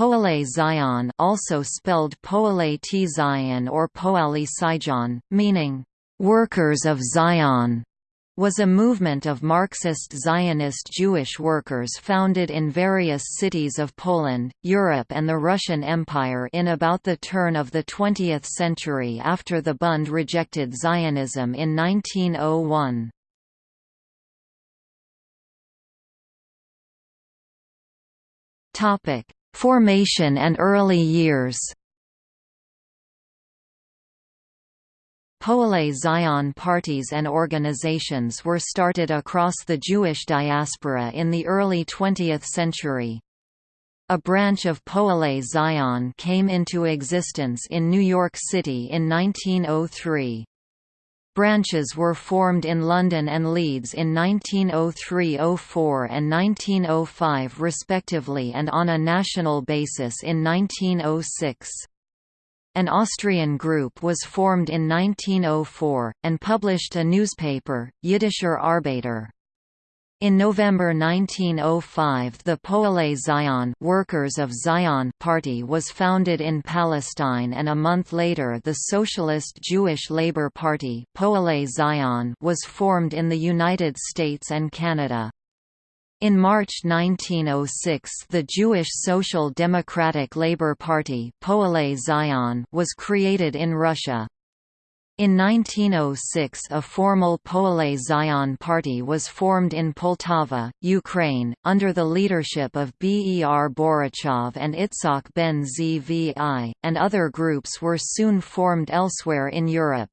Poale Zion also spelled Poale T Zion or Poali Sijon, meaning, "...workers of Zion", was a movement of Marxist Zionist Jewish workers founded in various cities of Poland, Europe and the Russian Empire in about the turn of the 20th century after the Bund rejected Zionism in 1901. Topic Formation and early years Poale Zion parties and organizations were started across the Jewish diaspora in the early 20th century. A branch of Poale Zion came into existence in New York City in 1903. Branches were formed in London and Leeds in 1903–04 and 1905 respectively and on a national basis in 1906. An Austrian group was formed in 1904, and published a newspaper, Yiddischer Arbeiter. In November 1905 the Poale Zion Workers of Zion Party was founded in Palestine and a month later the Socialist Jewish Labour Party Poale Zion was formed in the United States and Canada. In March 1906 the Jewish Social Democratic Labour Party Poale Zion was created in Russia. In 1906 a formal Poale Zion party was formed in Poltava, Ukraine, under the leadership of Ber Borochov and Itzhak ben Zvi, and other groups were soon formed elsewhere in Europe.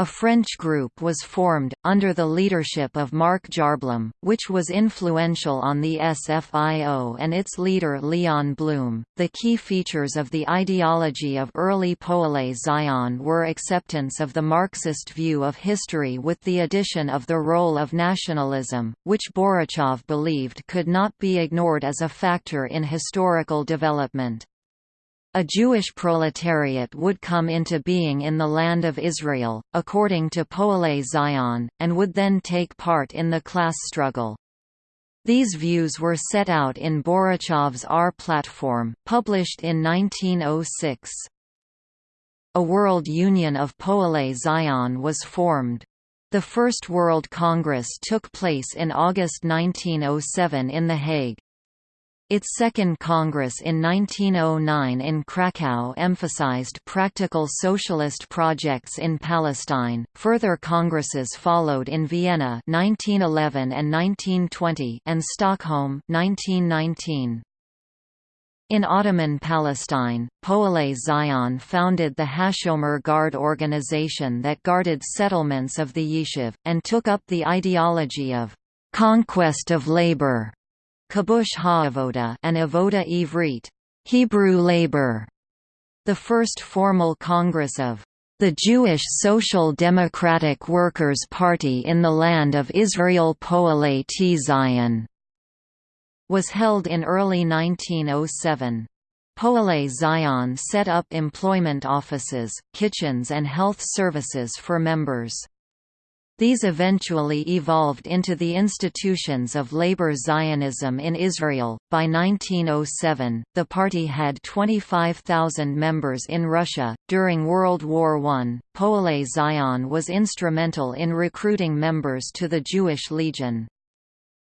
A French group was formed, under the leadership of Marc Jarblum, which was influential on the SFIO and its leader Leon Blum. The key features of the ideology of early Poale Zion were acceptance of the Marxist view of history with the addition of the role of nationalism, which Borochov believed could not be ignored as a factor in historical development. A Jewish proletariat would come into being in the land of Israel, according to Poale Zion, and would then take part in the class struggle. These views were set out in Borochov's Our platform, published in 1906. A World Union of Poale Zion was formed. The First World Congress took place in August 1907 in The Hague. Its second Congress in 1909 in Krakow emphasized practical socialist projects in Palestine. Further congresses followed in Vienna 1911 and 1920 and Stockholm 1919. In Ottoman Palestine, Poale Zion founded the Hashomer Guard organization that guarded settlements of the Yishuv, and took up the ideology of conquest of labor Kibbush Ha'avoda and Avoda Ivrit, Hebrew labor. The first formal congress of the Jewish Social Democratic Workers' Party in the land of Israel Poale T Zion was held in early 1907. Poale Zion set up employment offices, kitchens and health services for members. These eventually evolved into the institutions of labor Zionism in Israel. By 1907, the party had 25,000 members in Russia. During World War I, Poale Zion was instrumental in recruiting members to the Jewish Legion.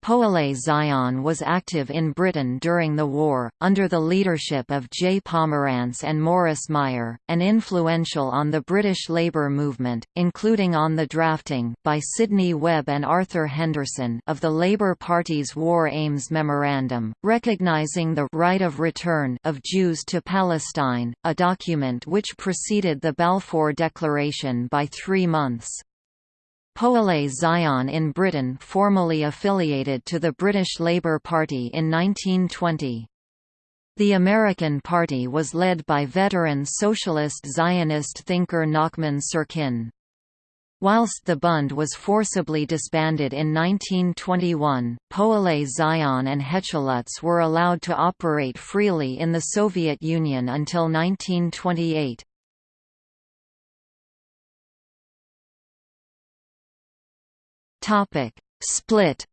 Poale Zion was active in Britain during the war, under the leadership of J. Pomerantz and Morris Meyer, and influential on the British labour movement, including on the drafting by Sidney Webb and Arthur Henderson of the Labour Party's War Aims Memorandum, recognising the right of return of Jews to Palestine, a document which preceded the Balfour Declaration by three months. Poale Zion in Britain formally affiliated to the British Labour Party in 1920. The American Party was led by veteran socialist Zionist thinker Nachman Syrkin. Whilst the Bund was forcibly disbanded in 1921, Poale Zion and Hechalutz were allowed to operate freely in the Soviet Union until 1928. Topic: Split.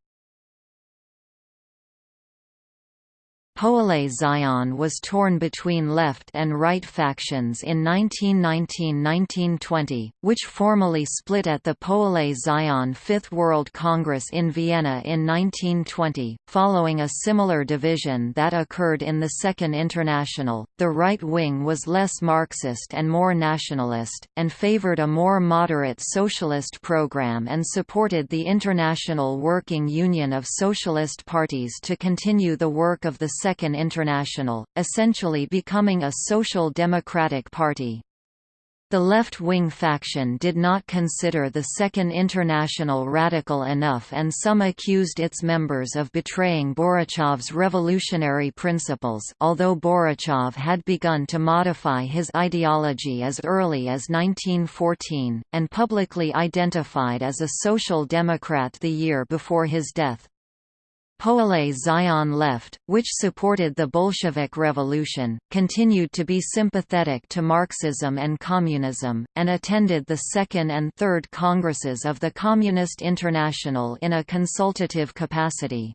Poale Zion was torn between left and right factions in 1919–1920, which formally split at the Poale Zion Fifth World Congress in Vienna in 1920. Following a similar division that occurred in the Second International, the right wing was less Marxist and more nationalist, and favored a more moderate socialist program and supported the International Working Union of Socialist Parties to continue the work of the Second International, essentially becoming a social democratic party. The left-wing faction did not consider the Second International radical enough and some accused its members of betraying Borochov's revolutionary principles although Borochov had begun to modify his ideology as early as 1914, and publicly identified as a social democrat the year before his death. Poale Zion left, which supported the Bolshevik Revolution, continued to be sympathetic to Marxism and communism, and attended the second and third congresses of the Communist International in a consultative capacity.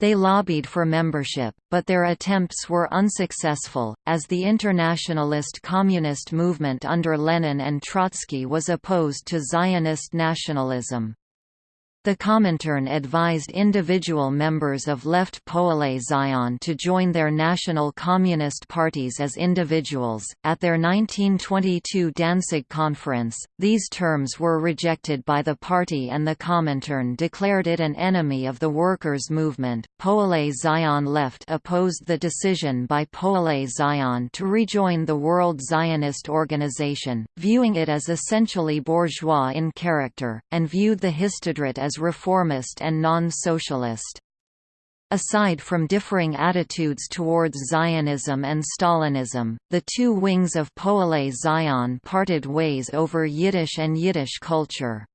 They lobbied for membership, but their attempts were unsuccessful, as the internationalist communist movement under Lenin and Trotsky was opposed to Zionist nationalism. The Comintern advised individual members of Left Poale Zion to join their national communist parties as individuals. At their 1922 Danzig conference, these terms were rejected by the party and the Comintern declared it an enemy of the workers' movement. Poale Zion Left opposed the decision by Poale Zion to rejoin the World Zionist Organization, viewing it as essentially bourgeois in character, and viewed the Histadrut as reformist and non-socialist. Aside from differing attitudes towards Zionism and Stalinism, the two wings of Poale Zion parted ways over Yiddish and Yiddish culture.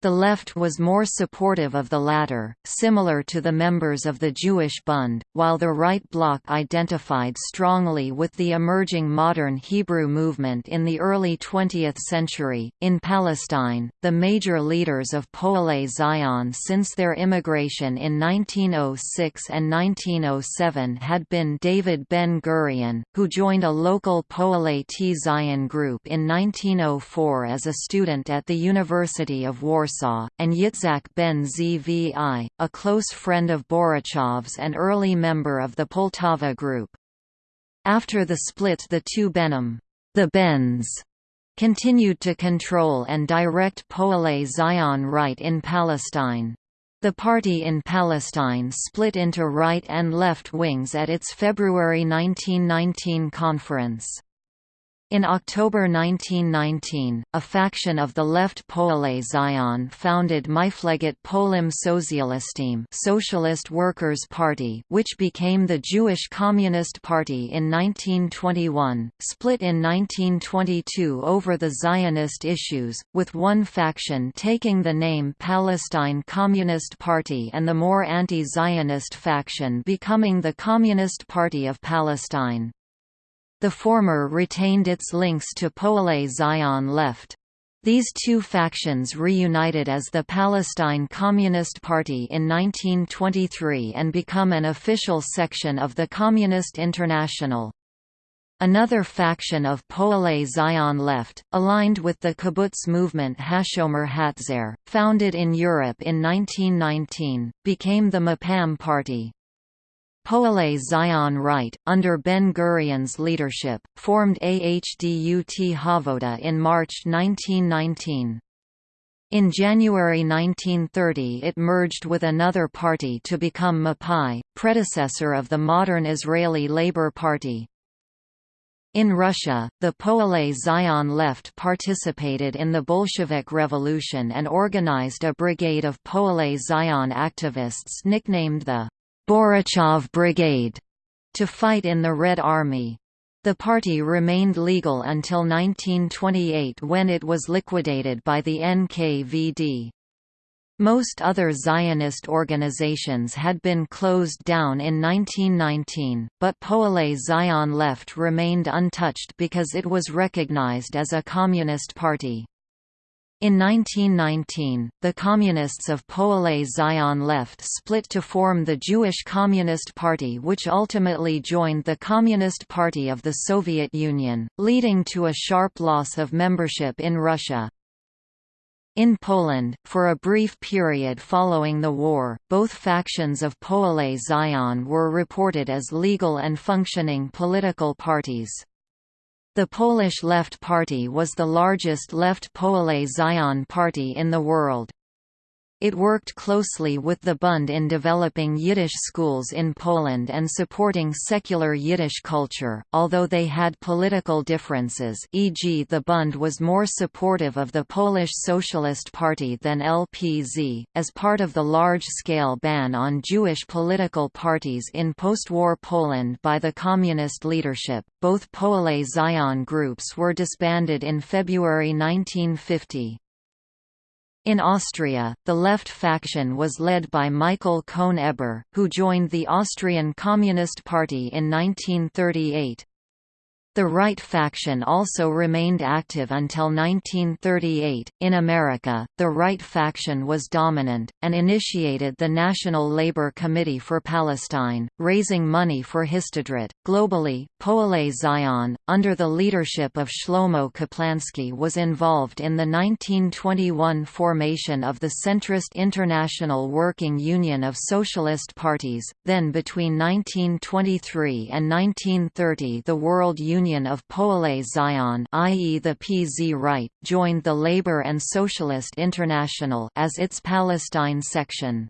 The left was more supportive of the latter, similar to the members of the Jewish Bund, while the right bloc identified strongly with the emerging modern Hebrew movement in the early 20th century. In Palestine, the major leaders of Poale Zion since their immigration in 1906 and 1907 had been David Ben Gurion, who joined a local Poale T Zion group in 1904 as a student at the University of Warsaw Warsaw, and Yitzhak ben Zvi, a close friend of Borochov's and early member of the Poltava Group. After the split the two Benim the Bens, continued to control and direct Poale Zion right in Palestine. The party in Palestine split into right and left wings at its February 1919 conference. In October 1919, a faction of the left Poale Zion founded Mifleget Poalim Sotzialistim Socialist Workers' Party which became the Jewish Communist Party in 1921, split in 1922 over the Zionist issues, with one faction taking the name Palestine Communist Party and the more anti-Zionist faction becoming the Communist Party of Palestine. The former retained its links to Poale Zion left. These two factions reunited as the Palestine Communist Party in 1923 and become an official section of the Communist International. Another faction of Poale Zion left, aligned with the kibbutz movement Hashomer Hatzair, founded in Europe in 1919, became the Mapam Party. Poale Zion Right, under Ben-Gurion's leadership, formed Ahdut Havoda in March 1919. In January 1930 it merged with another party to become Mapai, predecessor of the modern Israeli Labour Party. In Russia, the Poale Zion left participated in the Bolshevik Revolution and organized a brigade of Poale Zion activists nicknamed the Borochov Brigade to fight in the Red Army. The party remained legal until 1928 when it was liquidated by the NKVD. Most other Zionist organizations had been closed down in 1919, but Poale Zion Left remained untouched because it was recognized as a communist party. In 1919, the Communists of Poale Zion left split to form the Jewish Communist Party which ultimately joined the Communist Party of the Soviet Union, leading to a sharp loss of membership in Russia. In Poland, for a brief period following the war, both factions of Poale Zion were reported as legal and functioning political parties. The Polish Left Party was the largest left Poale Zion party in the world. It worked closely with the Bund in developing Yiddish schools in Poland and supporting secular Yiddish culture, although they had political differences e.g. the Bund was more supportive of the Polish Socialist Party than LPZ. As part of the large-scale ban on Jewish political parties in post-war Poland by the communist leadership, both Poale Zion groups were disbanded in February 1950. In Austria, the left faction was led by Michael Cohn-Eber, who joined the Austrian Communist Party in 1938. The right faction also remained active until 1938. In America, the right faction was dominant, and initiated the National Labor Committee for Palestine, raising money for Histadrut. Globally, Poale Zion, under the leadership of Shlomo Kaplansky, was involved in the 1921 formation of the centrist International Working Union of Socialist Parties. Then, between 1923 and 1930, the World Union Union of Poale Zion i.e. the PZ Right, joined the Labour and Socialist International as its Palestine section.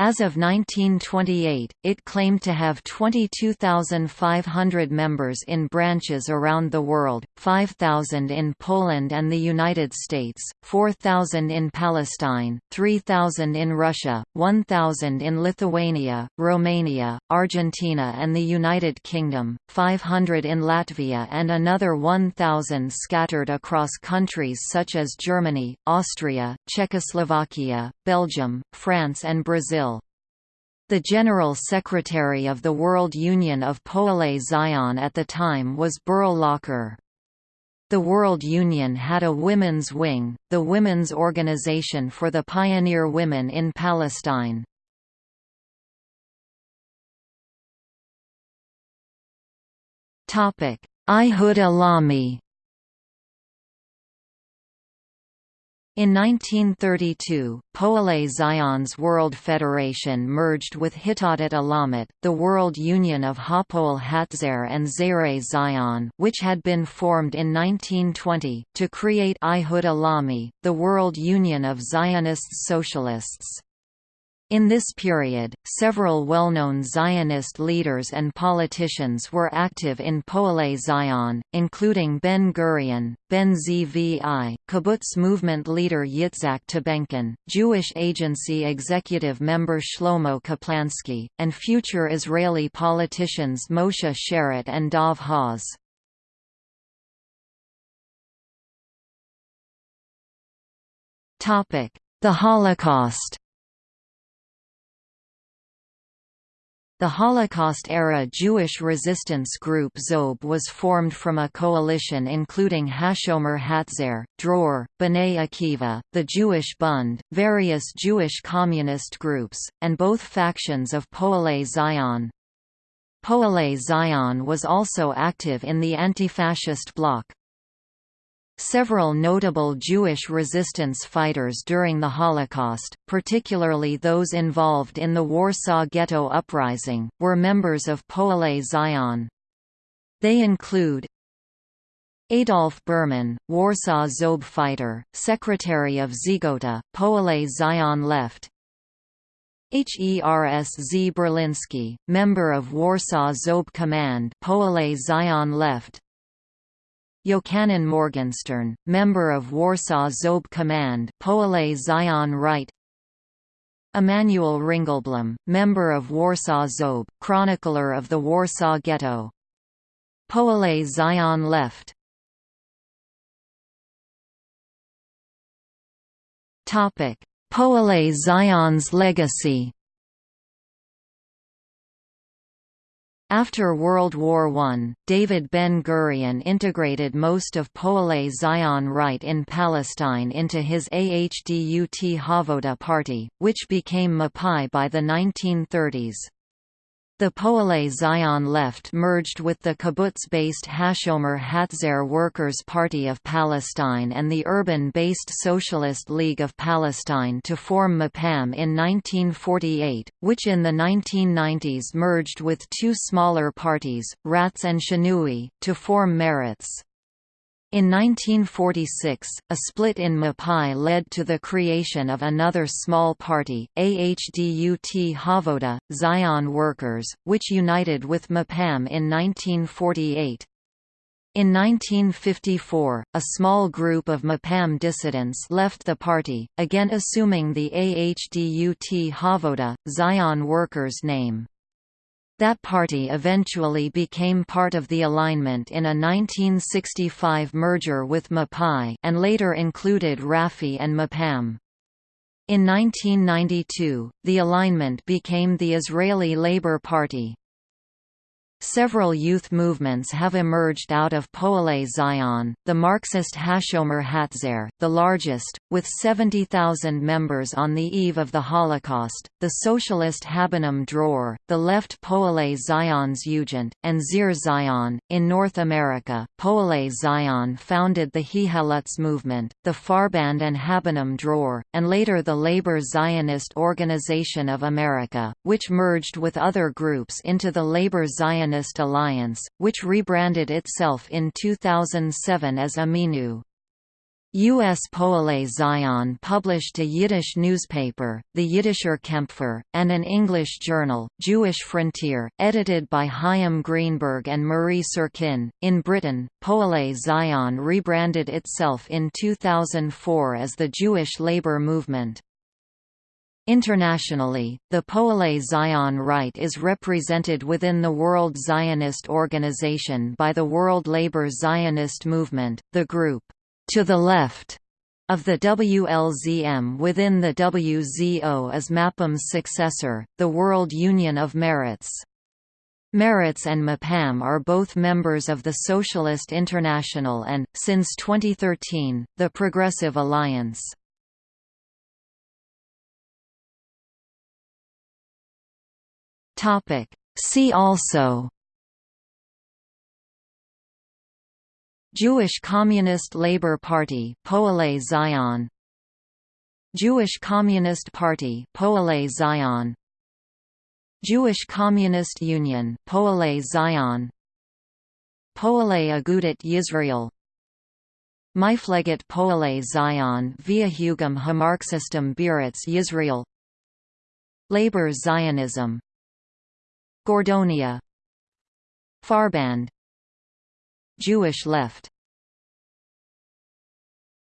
As of 1928, it claimed to have 22,500 members in branches around the world, 5,000 in Poland and the United States, 4,000 in Palestine, 3,000 in Russia, 1,000 in Lithuania, Romania, Argentina and the United Kingdom, 500 in Latvia and another 1,000 scattered across countries such as Germany, Austria, Czechoslovakia, Belgium, France and Brazil. The General Secretary of the World Union of Poale Zion at the time was Berl Locker. The World Union had a women's wing, the Women's Organization for the Pioneer Women in Palestine. Ihud Alami In 1932, Poale Zion's World Federation merged with Hitadet Alamut, the World Union of Hapoel Hatzair and Zere Zion which had been formed in 1920, to create Ihud Alami, the World Union of Zionist Socialists. In this period, several well-known Zionist leaders and politicians were active in Poale Zion, including Ben-Gurion, Ben-Zvi, kibbutz movement leader Yitzhak Tabenkin, Jewish Agency executive member Shlomo Kaplansky, and future Israeli politicians Moshe Sharett and Dov Hoz. The Holocaust The Holocaust-era Jewish resistance group Zob was formed from a coalition including Hashomer Hatzair, Dror, B'nai Akiva, the Jewish Bund, various Jewish communist groups, and both factions of Poale Zion. Poale Zion was also active in the anti-fascist bloc. Several notable Jewish resistance fighters during the Holocaust, particularly those involved in the Warsaw Ghetto Uprising, were members of Poale Zion. They include Adolf Berman, Warsaw Zob fighter, secretary of Zegota, Poale Zion Left Hers Z. Berlinski, member of Warsaw Zob Command Poale Zion Left Yochanan Morgenstern, member of Warsaw Zob Command Poale Zion Right Emanuel Ringelblum, member of Warsaw Zob, chronicler of the Warsaw Ghetto. Poale Zion Left. Poale Zion's legacy After World War I, David Ben-Gurion integrated most of Poale Zion right in Palestine into his Ahdut Havoda party, which became Mapai by the 1930s. The Poale Zion left merged with the kibbutz-based Hashomer Hatzair Workers' Party of Palestine and the urban-based Socialist League of Palestine to form Mapam in 1948, which in the 1990s merged with two smaller parties, Ratz and Shinui, to form Meretz. In 1946, a split in Mapai led to the creation of another small party, Ahdut Havoda, Zion Workers, which united with Mapam in 1948. In 1954, a small group of Mapam dissidents left the party, again assuming the Ahdut Havoda, Zion Workers name. That party eventually became part of the alignment in a 1965 merger with Mapai and later included Rafi and Mapam. In 1992, the alignment became the Israeli Labour Party. Several youth movements have emerged out of Poale Zion, the Marxist Hashomer Hatzair, the largest, with 70,000 members on the eve of the Holocaust, the socialist Habonim Dror, the left Poale Zion's Jugend, and Zir Zion. In North America, Poale Zion founded the Hihalutz movement, the Farband and Habonim Dror, and later the Labor Zionist Organization of America, which merged with other groups into the Labor Zionist Alliance, which rebranded itself in 2007 as Ameinu. U.S. Poale Zion published a Yiddish newspaper, the Yiddisher Kempfer, and an English journal, Jewish Frontier, edited by Chaim Greenberg and Marie Syrkin. In Britain, Poale Zion rebranded itself in 2004 as the Jewish Labour Movement. Internationally, the Poale Zion Right is represented within the World Zionist Organization by the World Labour Zionist Movement, the group, to the left, of the WLZM within the WZO is Mapam's successor, the World Union of Merits. Meretz and Mapam are both members of the Socialist International and, since 2013, the Progressive Alliance. Topic. See also. Jewish Communist Labour Party Poale Zion. Jewish Communist Party Poale Zion. Jewish Communist Union Poale Zion. Poale Agudat Yisrael. Mifleget Poale Zion via Hugam Hamarxistum Biretz Yisrael. Labor Zionism Gordonia. Farband. Jewish left